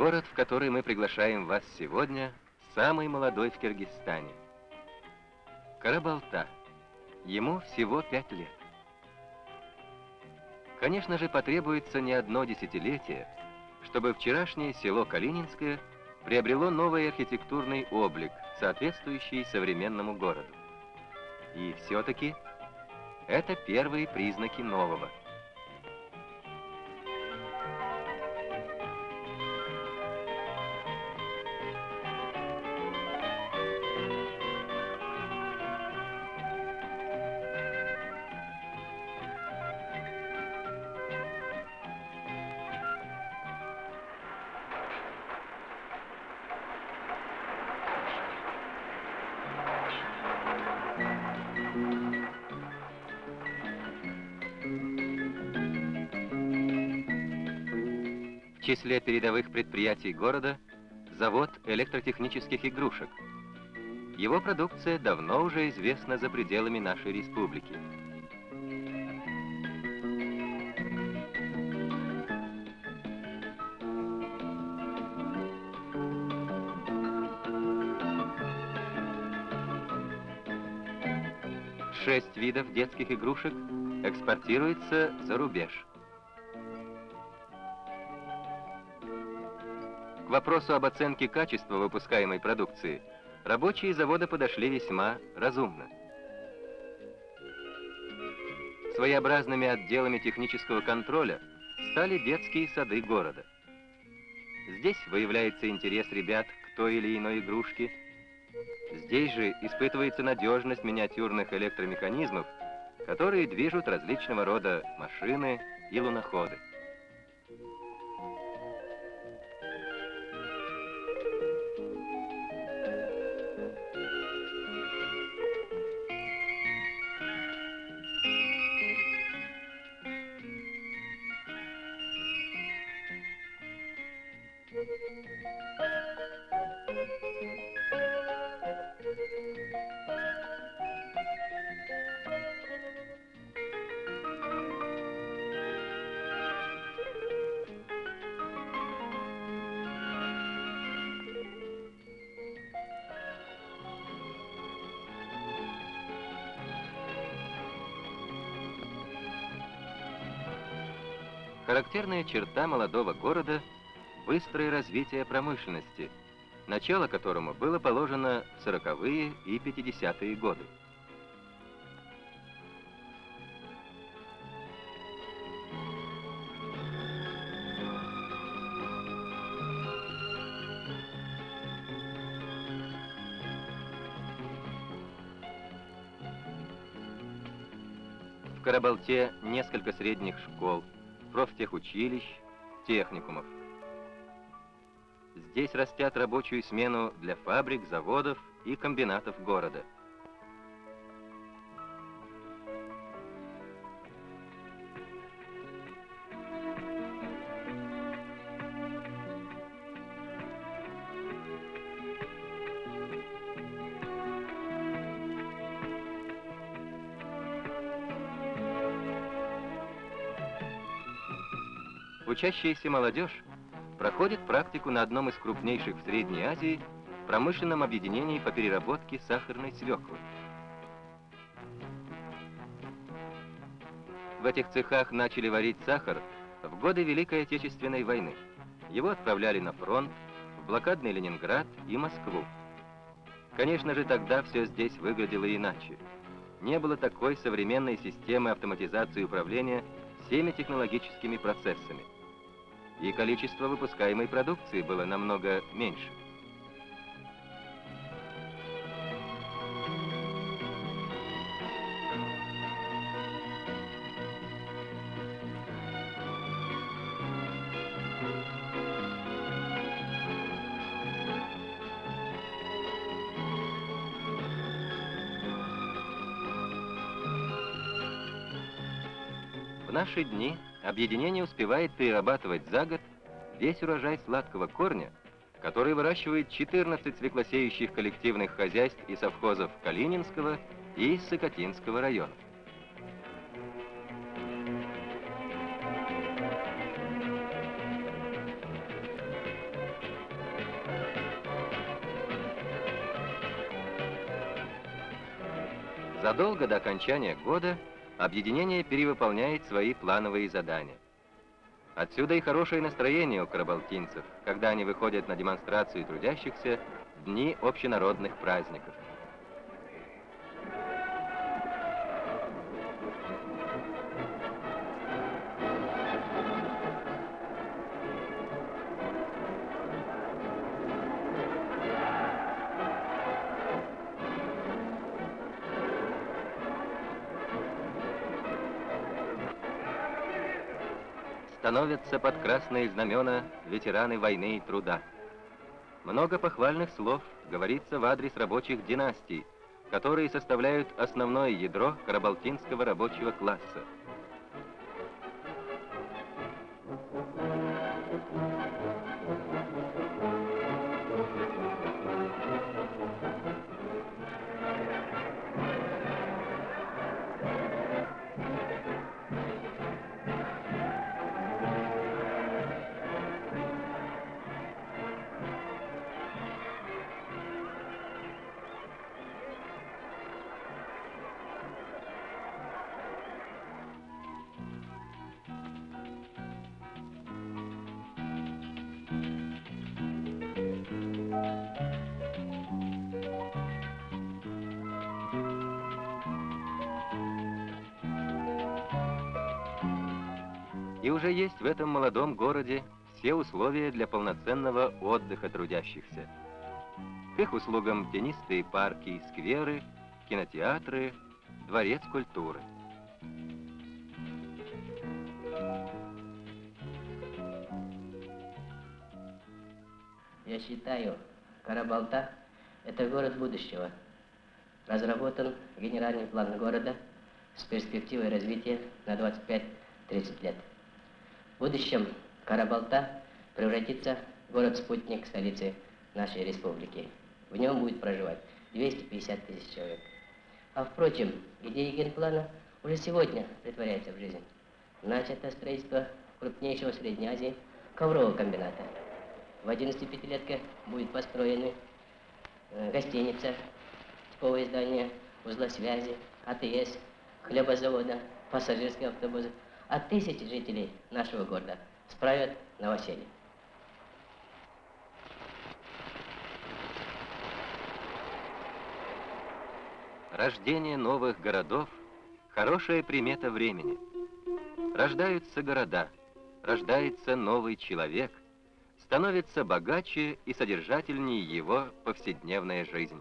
Город, в который мы приглашаем вас сегодня, самый молодой в Киргизстане. Карабалта. Ему всего пять лет. Конечно же, потребуется не одно десятилетие, чтобы вчерашнее село Калининское приобрело новый архитектурный облик, соответствующий современному городу. И все-таки это первые признаки нового – числе передовых предприятий города завод электротехнических игрушек. Его продукция давно уже известна за пределами нашей республики. Шесть видов детских игрушек экспортируется за рубеж. Вопросу об оценке качества выпускаемой продукции рабочие завода подошли весьма разумно. Своеобразными отделами технического контроля стали детские сады города. Здесь выявляется интерес ребят к той или иной игрушке. Здесь же испытывается надежность миниатюрных электромеханизмов, которые движут различного рода машины и луноходы. Характерная черта молодого города – быстрое развитие промышленности, начало которому было положено в 40-е и 50-е годы. В Карабалте несколько средних школ – профтехучилищ, техникумов. Здесь растят рабочую смену для фабрик, заводов и комбинатов города. Учащаяся молодежь проходит практику на одном из крупнейших в Средней Азии промышленном объединении по переработке сахарной свеклы. В этих цехах начали варить сахар в годы Великой Отечественной войны. Его отправляли на фронт, в блокадный Ленинград и Москву. Конечно же, тогда все здесь выглядело иначе. Не было такой современной системы автоматизации управления всеми технологическими процессами и количество выпускаемой продукции было намного меньше. В наши дни Объединение успевает перерабатывать за год весь урожай сладкого корня, который выращивает 14 свеклосеющих коллективных хозяйств и совхозов Калининского и Сокотинского районов. Задолго до окончания года объединение перевыполняет свои плановые задания. Отсюда и хорошее настроение у карабалтинцев, когда они выходят на демонстрацию трудящихся в дни общенародных праздников. Становятся под красные знамена ветераны войны и труда. Много похвальных слов говорится в адрес рабочих династий, которые составляют основное ядро карабалтинского рабочего класса. И уже есть в этом молодом городе все условия для полноценного отдыха трудящихся. К их услугам тенистые парки и скверы, кинотеатры, дворец культуры. Я считаю, Карабалта – это город будущего. Разработан генеральный план города с перспективой развития на 25-30 лет. В будущем Карабалта превратится в город-спутник столицы нашей республики. В нем будет проживать 250 тысяч человек. А впрочем, идея генплана уже сегодня притворяется в жизнь. Начато строительство крупнейшего в Средней Азии коврового комбината. В 11-пятилетке будет построены э, гостиница, типовое здание, узла связи, АТС, хлебозавода, пассажирские автобусы – а тысячи жителей нашего города справят новоселье. Рождение новых городов – хорошая примета времени. Рождаются города, рождается новый человек, становится богаче и содержательнее его повседневная жизнь.